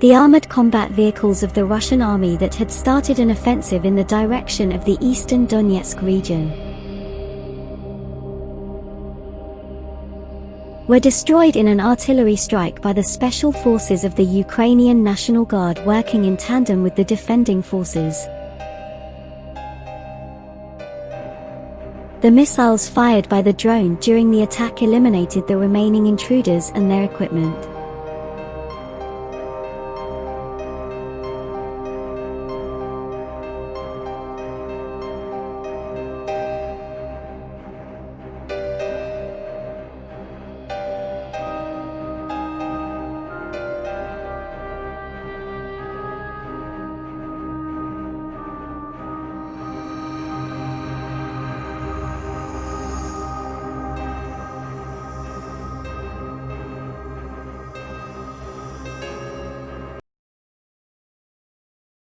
the armored combat vehicles of the Russian army that had started an offensive in the direction of the eastern Donetsk region. were destroyed in an artillery strike by the special forces of the Ukrainian National Guard working in tandem with the defending forces. The missiles fired by the drone during the attack eliminated the remaining intruders and their equipment.